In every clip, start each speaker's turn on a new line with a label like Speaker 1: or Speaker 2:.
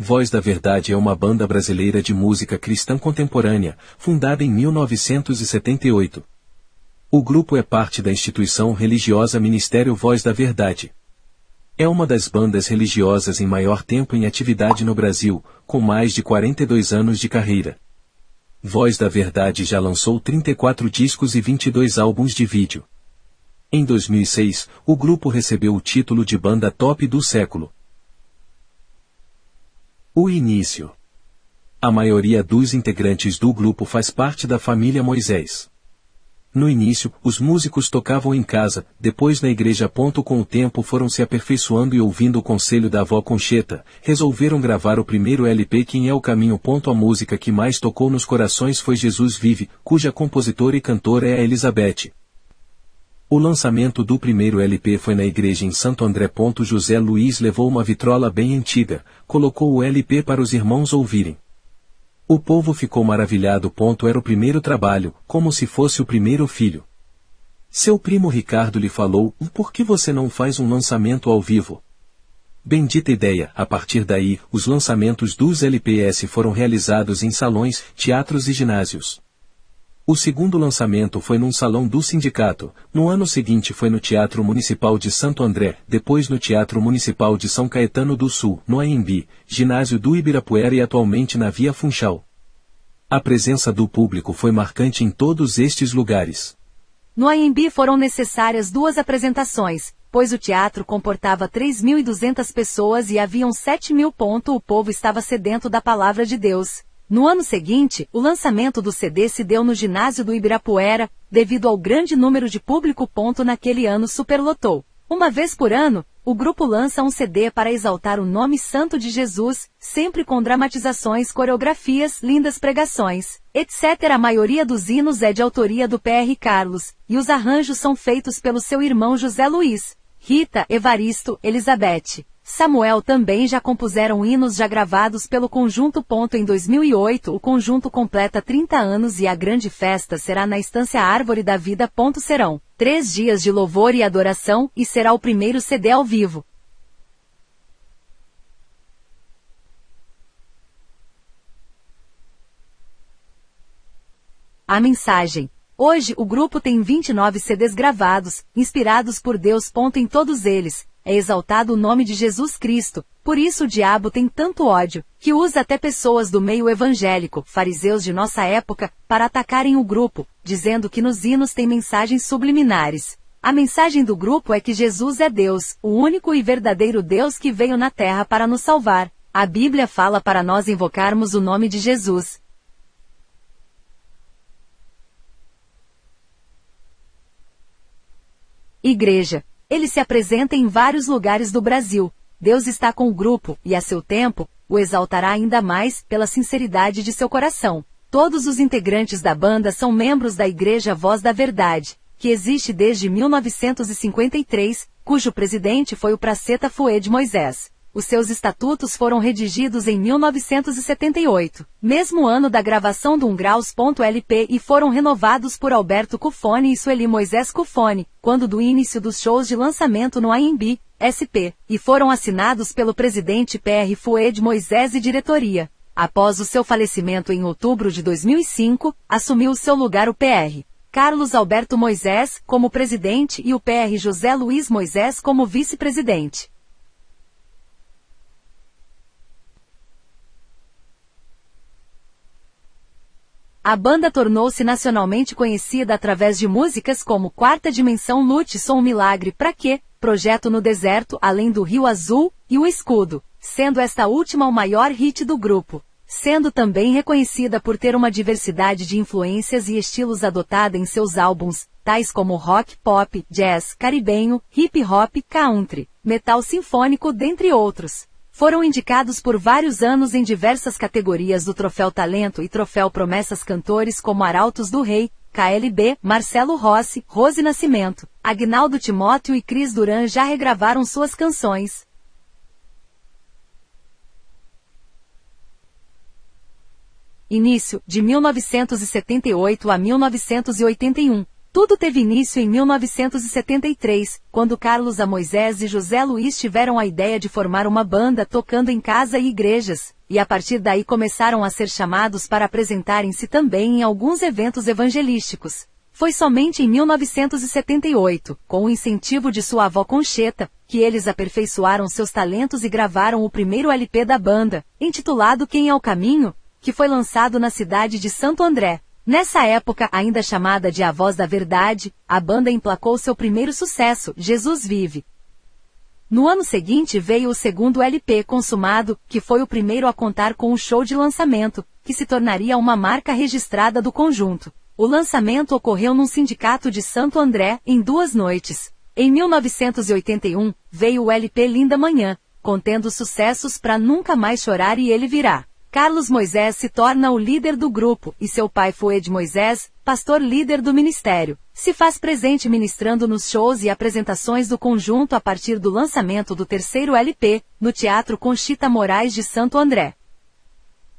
Speaker 1: Voz da Verdade é uma banda brasileira de música cristã contemporânea, fundada em 1978. O grupo é parte da instituição religiosa Ministério Voz da Verdade. É uma das bandas religiosas em maior tempo em atividade no Brasil, com mais de 42 anos de carreira. Voz da Verdade já lançou 34 discos e 22 álbuns de vídeo. Em 2006, o grupo recebeu o título de banda top do século. O início. A maioria dos integrantes do grupo faz parte da família Moisés. No início, os músicos tocavam em casa, depois na igreja. Com o tempo foram se aperfeiçoando e ouvindo o conselho da avó Concheta, resolveram gravar o primeiro LP Quem é o Caminho. A música que mais tocou nos corações foi Jesus Vive, cuja compositora e cantora é a Elizabeth. O lançamento do primeiro LP foi na igreja em Santo André. José Luiz levou uma vitrola bem antiga, colocou o LP para os irmãos ouvirem. O povo ficou maravilhado. Era o primeiro trabalho, como se fosse o primeiro filho. Seu primo Ricardo lhe falou: Por que você não faz um lançamento ao vivo? Bendita ideia! A partir daí, os lançamentos dos LPS foram realizados em salões, teatros e ginásios. O segundo lançamento foi num salão do sindicato, no ano seguinte foi no Teatro Municipal de Santo André, depois no Teatro Municipal de São Caetano do Sul, no AMB, ginásio do Ibirapuera e atualmente na Via Funchal. A presença do público foi marcante em todos estes lugares.
Speaker 2: No AMB foram necessárias duas apresentações, pois o teatro comportava 3.200 pessoas e haviam 7 mil. O povo estava sedento da palavra de Deus. No ano seguinte, o lançamento do CD se deu no ginásio do Ibirapuera, devido ao grande número de público. Naquele ano superlotou. Uma vez por ano, o grupo lança um CD para exaltar o nome santo de Jesus, sempre com dramatizações, coreografias, lindas pregações, etc. A maioria dos hinos é de autoria do PR Carlos, e os arranjos são feitos pelo seu irmão José Luiz, Rita, Evaristo, Elizabeth. Samuel também já compuseram hinos já gravados pelo conjunto. Em 2008, o conjunto completa 30 anos e a grande festa será na Estância Árvore da Vida. Serão três dias de louvor e adoração e será o primeiro CD ao vivo. A mensagem. Hoje o grupo tem 29 CDs gravados, inspirados por Deus. Em todos eles, é exaltado o nome de Jesus Cristo, por isso o diabo tem tanto ódio, que usa até pessoas do meio evangélico, fariseus de nossa época, para atacarem o grupo, dizendo que nos hinos tem mensagens subliminares. A mensagem do grupo é que Jesus é Deus, o único e verdadeiro Deus que veio na terra para nos salvar. A Bíblia fala para nós invocarmos o nome de Jesus. Igreja ele se apresenta em vários lugares do Brasil. Deus está com o grupo, e a seu tempo, o exaltará ainda mais, pela sinceridade de seu coração. Todos os integrantes da banda são membros da Igreja Voz da Verdade, que existe desde 1953, cujo presidente foi o Praceta Fued Moisés. Os seus estatutos foram redigidos em 1978, mesmo ano da gravação do Ungraus.lp e foram renovados por Alberto Cufone e Sueli Moisés Cufone, quando do início dos shows de lançamento no AMB, SP, e foram assinados pelo presidente PR Fued Moisés e diretoria. Após o seu falecimento em outubro de 2005, assumiu seu lugar o PR. Carlos Alberto Moisés, como presidente e o PR José Luiz Moisés como vice-presidente. A banda tornou-se nacionalmente conhecida através de músicas como Quarta Dimensão Lute Som Milagre Pra Quê, Projeto no Deserto Além do Rio Azul e O Escudo, sendo esta última o maior hit do grupo. Sendo também reconhecida por ter uma diversidade de influências e estilos adotada em seus álbuns, tais como rock, pop, jazz, caribenho, hip hop, country, metal sinfônico, dentre outros. Foram indicados por vários anos em diversas categorias do Troféu Talento e Troféu Promessas cantores como Arautos do Rei, KLB, Marcelo Rossi, Rose Nascimento, Agnaldo Timóteo e Cris Duran já regravaram suas canções. Início, de 1978 a 1981. Tudo teve início em 1973, quando Carlos A. Moisés e José Luiz tiveram a ideia de formar uma banda tocando em casa e igrejas, e a partir daí começaram a ser chamados para apresentarem-se também em alguns eventos evangelísticos. Foi somente em 1978, com o incentivo de sua avó Concheta, que eles aperfeiçoaram seus talentos e gravaram o primeiro LP da banda, intitulado Quem é o Caminho, que foi lançado na cidade de Santo André. Nessa época, ainda chamada de A Voz da Verdade, a banda emplacou seu primeiro sucesso, Jesus Vive. No ano seguinte veio o segundo LP consumado, que foi o primeiro a contar com um show de lançamento, que se tornaria uma marca registrada do conjunto. O lançamento ocorreu num sindicato de Santo André, em duas noites. Em 1981, veio o LP Linda Manhã, contendo sucessos para Nunca Mais Chorar e Ele Virá. Carlos Moisés se torna o líder do grupo, e seu pai Fued Moisés, pastor líder do ministério, se faz presente ministrando nos shows e apresentações do conjunto a partir do lançamento do terceiro LP, no Teatro Conchita Moraes de Santo André.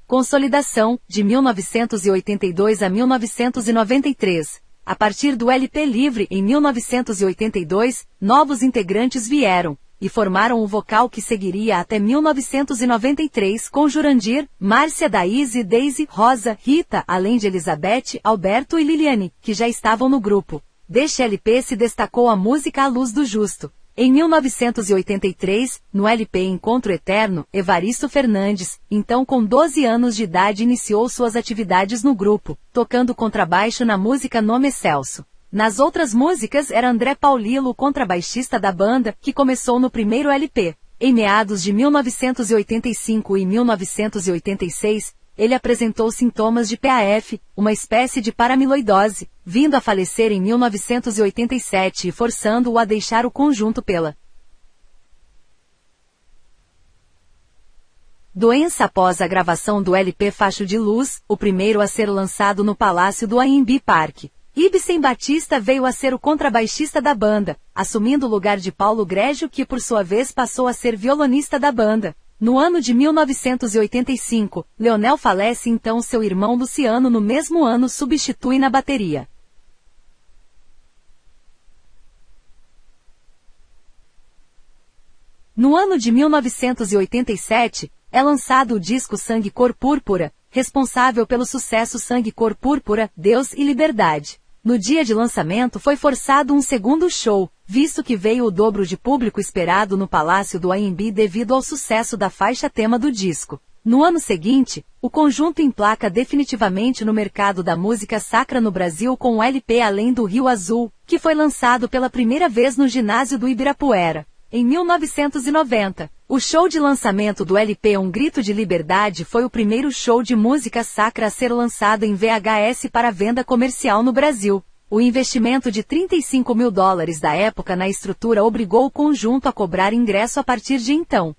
Speaker 2: Consolidação, de 1982 a 1993. A partir do LP Livre em 1982, novos integrantes vieram, e formaram o vocal que seguiria até 1993 com Jurandir, Márcia Daíse, Daisy, Rosa, Rita, além de Elizabeth, Alberto e Liliane, que já estavam no grupo. Deste LP se destacou a música A Luz do Justo, em 1983, no LP Encontro Eterno, Evaristo Fernandes, então com 12 anos de idade iniciou suas atividades no grupo, tocando contrabaixo na música Nome Celso. Nas outras músicas era André Paulilo contrabaixista da banda, que começou no primeiro LP. Em meados de 1985 e 1986, ele apresentou sintomas de PAF, uma espécie de paramiloidose, vindo a falecer em 1987 e forçando-o a deixar o conjunto pela doença após a gravação do LP Facho de Luz, o primeiro a ser lançado no Palácio do AMB Park. Ibsen Batista veio a ser o contrabaixista da banda, assumindo o lugar de Paulo Grégio que por sua vez passou a ser violonista da banda. No ano de 1985, Leonel falece então seu irmão Luciano no mesmo ano substitui na bateria. No ano de 1987, é lançado o disco Sangue Cor Púrpura, responsável pelo sucesso Sangue Cor Púrpura, Deus e Liberdade. No dia de lançamento foi forçado um segundo show, visto que veio o dobro de público esperado no Palácio do AMB devido ao sucesso da faixa tema do disco. No ano seguinte, o conjunto emplaca definitivamente no mercado da música sacra no Brasil com o LP Além do Rio Azul, que foi lançado pela primeira vez no ginásio do Ibirapuera. Em 1990, o show de lançamento do LP Um Grito de Liberdade foi o primeiro show de música sacra a ser lançado em VHS para venda comercial no Brasil. O investimento de 35 mil dólares da época na estrutura obrigou o conjunto a cobrar ingresso a partir de então.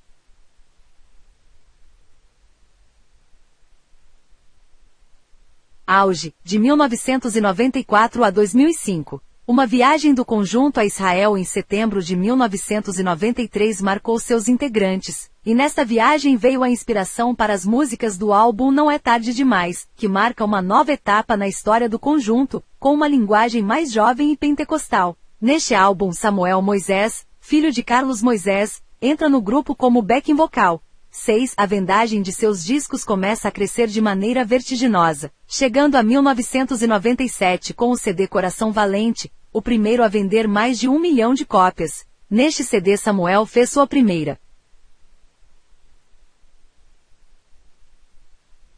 Speaker 2: Auge, de 1994 a 2005. Uma viagem do conjunto a Israel em setembro de 1993 marcou seus integrantes, e nesta viagem veio a inspiração para as músicas do álbum Não é Tarde Demais, que marca uma nova etapa na história do conjunto, com uma linguagem mais jovem e pentecostal. Neste álbum Samuel Moisés, filho de Carlos Moisés, entra no grupo como backing vocal, 6. A vendagem de seus discos começa a crescer de maneira vertiginosa, chegando a 1997 com o CD Coração Valente, o primeiro a vender mais de um milhão de cópias. Neste CD Samuel fez sua primeira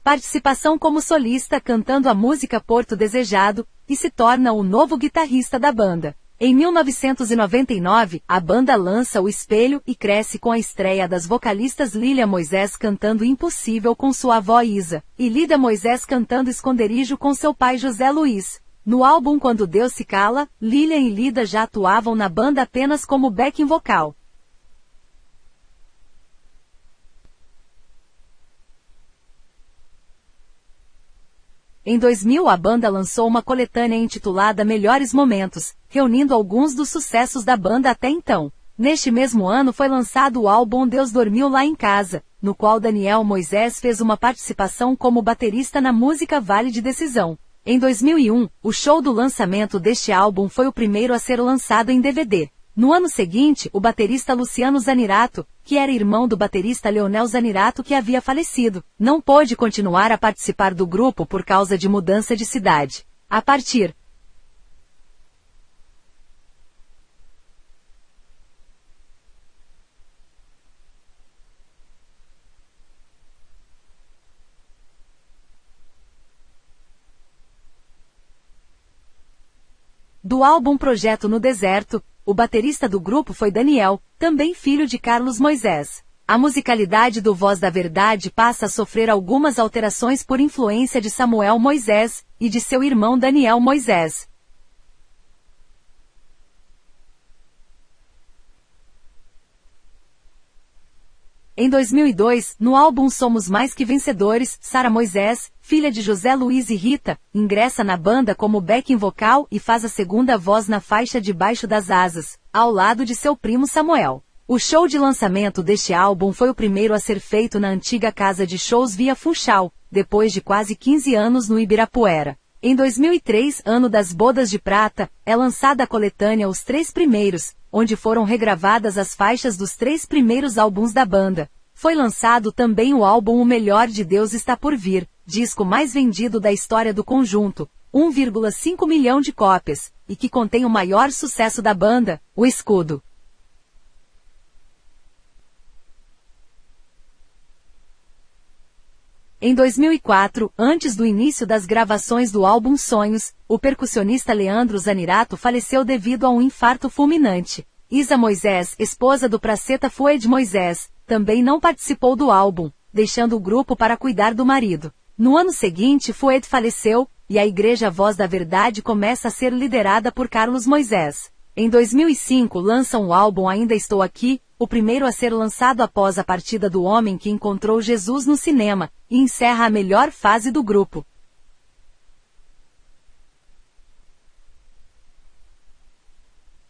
Speaker 2: participação como solista cantando a música Porto Desejado, e se torna o novo guitarrista da banda. Em 1999, a banda lança O Espelho e cresce com a estreia das vocalistas Lília Moisés cantando Impossível com sua avó Isa, e Lida Moisés cantando Esconderijo com seu pai José Luiz. No álbum Quando Deus se Cala, Lilian e Lida já atuavam na banda apenas como backing vocal. Em 2000 a banda lançou uma coletânea intitulada Melhores Momentos, reunindo alguns dos sucessos da banda até então. Neste mesmo ano foi lançado o álbum Deus Dormiu Lá em Casa, no qual Daniel Moisés fez uma participação como baterista na música Vale de Decisão. Em 2001, o show do lançamento deste álbum foi o primeiro a ser lançado em DVD. No ano seguinte, o baterista Luciano Zanirato, que era irmão do baterista Leonel Zanirato que havia falecido, não pôde continuar a participar do grupo por causa de mudança de cidade. A partir Do álbum Projeto no Deserto, o baterista do grupo foi Daniel, também filho de Carlos Moisés. A musicalidade do Voz da Verdade passa a sofrer algumas alterações por influência de Samuel Moisés e de seu irmão Daniel Moisés. Em 2002, no álbum Somos Mais Que Vencedores, Sara Moisés, filha de José Luiz e Rita, ingressa na banda como backing vocal e faz a segunda voz na faixa Debaixo das Asas, ao lado de seu primo Samuel. O show de lançamento deste álbum foi o primeiro a ser feito na antiga casa de shows Via Funchal, depois de quase 15 anos no Ibirapuera. Em 2003, ano das Bodas de Prata, é lançada a coletânea Os Três Primeiros, onde foram regravadas as faixas dos três primeiros álbuns da banda. Foi lançado também o álbum O Melhor de Deus Está Por Vir, disco mais vendido da história do conjunto, 1,5 milhão de cópias, e que contém o maior sucesso da banda, O Escudo. Em 2004, antes do início das gravações do álbum Sonhos, o percussionista Leandro Zanirato faleceu devido a um infarto fulminante. Isa Moisés, esposa do Praceta Fued Moisés, também não participou do álbum, deixando o grupo para cuidar do marido. No ano seguinte, Fued faleceu, e a Igreja Voz da Verdade começa a ser liderada por Carlos Moisés. Em 2005 lançam o álbum Ainda Estou Aqui, o primeiro a ser lançado após a partida do homem que encontrou Jesus no cinema, e encerra a melhor fase do grupo.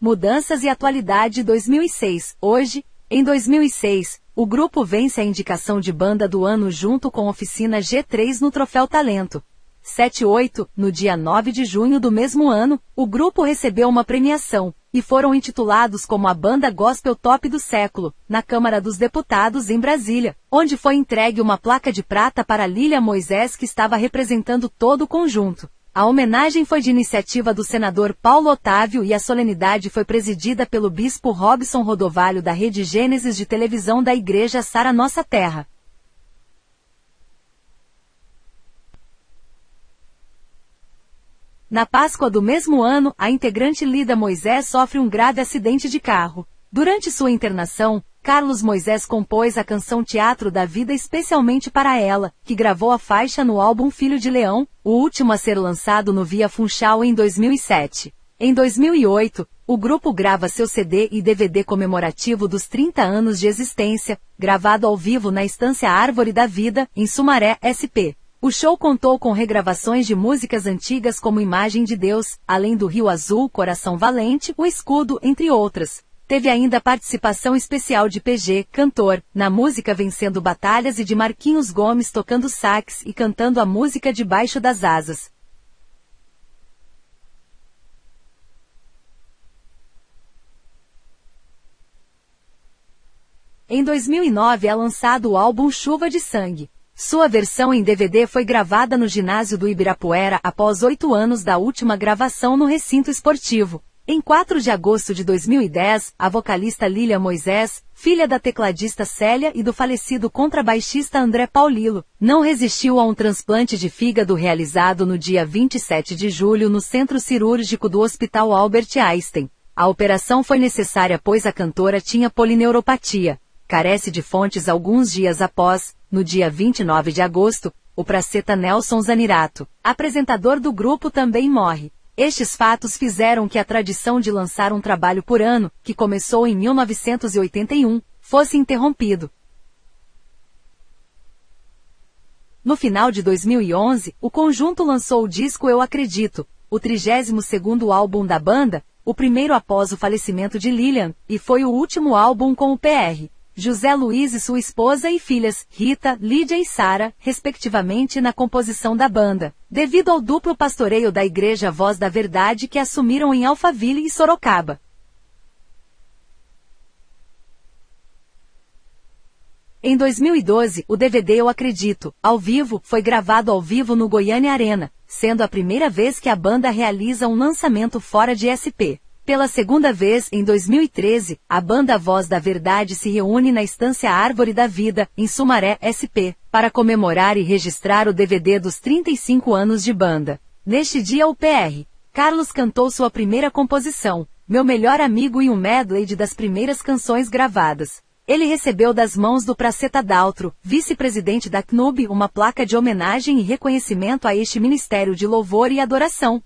Speaker 2: Mudanças e atualidade 2006. Hoje, em 2006, o grupo vence a indicação de banda do ano junto com Oficina G3 no Troféu Talento. 7-8, no dia 9 de junho do mesmo ano, o grupo recebeu uma premiação, e foram intitulados como a Banda Gospel Top do Século, na Câmara dos Deputados em Brasília, onde foi entregue uma placa de prata para Lília Moisés que estava representando todo o conjunto. A homenagem foi de iniciativa do senador Paulo Otávio e a solenidade foi presidida pelo bispo Robson Rodovalho da Rede Gênesis de televisão da Igreja Sara Nossa Terra. Na Páscoa do mesmo ano, a integrante Lida Moisés sofre um grave acidente de carro. Durante sua internação, Carlos Moisés compôs a canção Teatro da Vida especialmente para ela, que gravou a faixa no álbum Filho de Leão, o último a ser lançado no Via Funchal em 2007. Em 2008, o grupo grava seu CD e DVD comemorativo dos 30 anos de existência, gravado ao vivo na Estância Árvore da Vida, em Sumaré, SP. O show contou com regravações de músicas antigas como Imagem de Deus, além do Rio Azul, Coração Valente, O Escudo, entre outras. Teve ainda participação especial de PG, cantor, na música Vencendo Batalhas e de Marquinhos Gomes tocando sax e cantando a música Debaixo das Asas. Em 2009 é lançado o álbum Chuva de Sangue. Sua versão em DVD foi gravada no ginásio do Ibirapuera após oito anos da última gravação no recinto esportivo. Em 4 de agosto de 2010, a vocalista Lilia Moisés, filha da tecladista Célia e do falecido contrabaixista André Paulilo, não resistiu a um transplante de fígado realizado no dia 27 de julho no centro cirúrgico do Hospital Albert Einstein. A operação foi necessária pois a cantora tinha polineuropatia. Carece de fontes alguns dias após, no dia 29 de agosto, o praceta Nelson Zanirato, apresentador do grupo também morre. Estes fatos fizeram que a tradição de lançar um trabalho por ano, que começou em 1981, fosse interrompido. No final de 2011, o conjunto lançou o disco Eu Acredito, o 32º álbum da banda, o primeiro após o falecimento de Lillian, e foi o último álbum com o PR. José Luiz e sua esposa e filhas, Rita, Lídia e Sara, respectivamente na composição da banda, devido ao duplo pastoreio da Igreja Voz da Verdade que assumiram em Alphaville e Sorocaba. Em 2012, o DVD Eu Acredito, ao vivo, foi gravado ao vivo no Goiânia Arena, sendo a primeira vez que a banda realiza um lançamento fora de SP. Pela segunda vez, em 2013, a banda Voz da Verdade se reúne na Estância Árvore da Vida, em Sumaré, SP, para comemorar e registrar o DVD dos 35 anos de banda. Neste dia o PR, Carlos cantou sua primeira composição, Meu Melhor Amigo e um medley das primeiras canções gravadas. Ele recebeu das mãos do Praceta Daltro, vice-presidente da CNUB, uma placa de homenagem e reconhecimento a este ministério de louvor e adoração.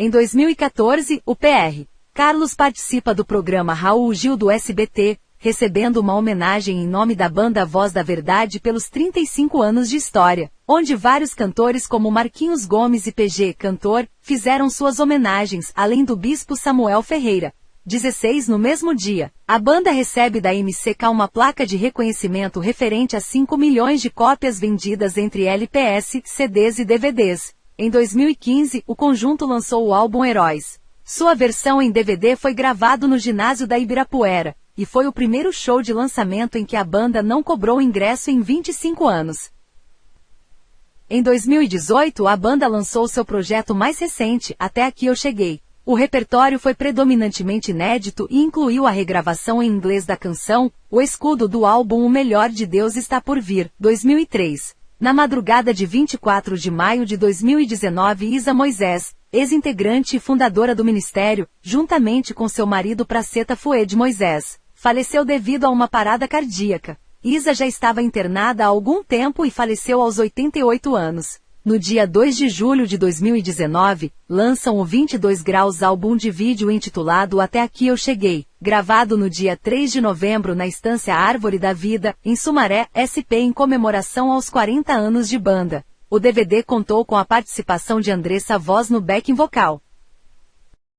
Speaker 2: Em 2014, o PR. Carlos participa do programa Raul Gil do SBT, recebendo uma homenagem em nome da banda Voz da Verdade pelos 35 anos de história, onde vários cantores como Marquinhos Gomes e PG Cantor fizeram suas homenagens, além do bispo Samuel Ferreira. 16 No mesmo dia, a banda recebe da MCK uma placa de reconhecimento referente a 5 milhões de cópias vendidas entre LPS, CDs e DVDs. Em 2015, o conjunto lançou o álbum Heróis. Sua versão em DVD foi gravado no ginásio da Ibirapuera, e foi o primeiro show de lançamento em que a banda não cobrou ingresso em 25 anos. Em 2018, a banda lançou seu projeto mais recente, Até Aqui Eu Cheguei, o repertório foi predominantemente inédito e incluiu a regravação em inglês da canção, o escudo do álbum O Melhor de Deus Está Por Vir, 2003. Na madrugada de 24 de maio de 2019 Isa Moisés, ex-integrante e fundadora do ministério, juntamente com seu marido Praceta Fued Moisés, faleceu devido a uma parada cardíaca. Isa já estava internada há algum tempo e faleceu aos 88 anos no dia 2 de julho de 2019, lançam o 22 Graus álbum de vídeo intitulado Até Aqui Eu Cheguei, gravado no dia 3 de novembro na estância Árvore da Vida, em Sumaré, SP em comemoração aos 40 anos de banda. O DVD contou com a participação de Andressa Voz no backing vocal.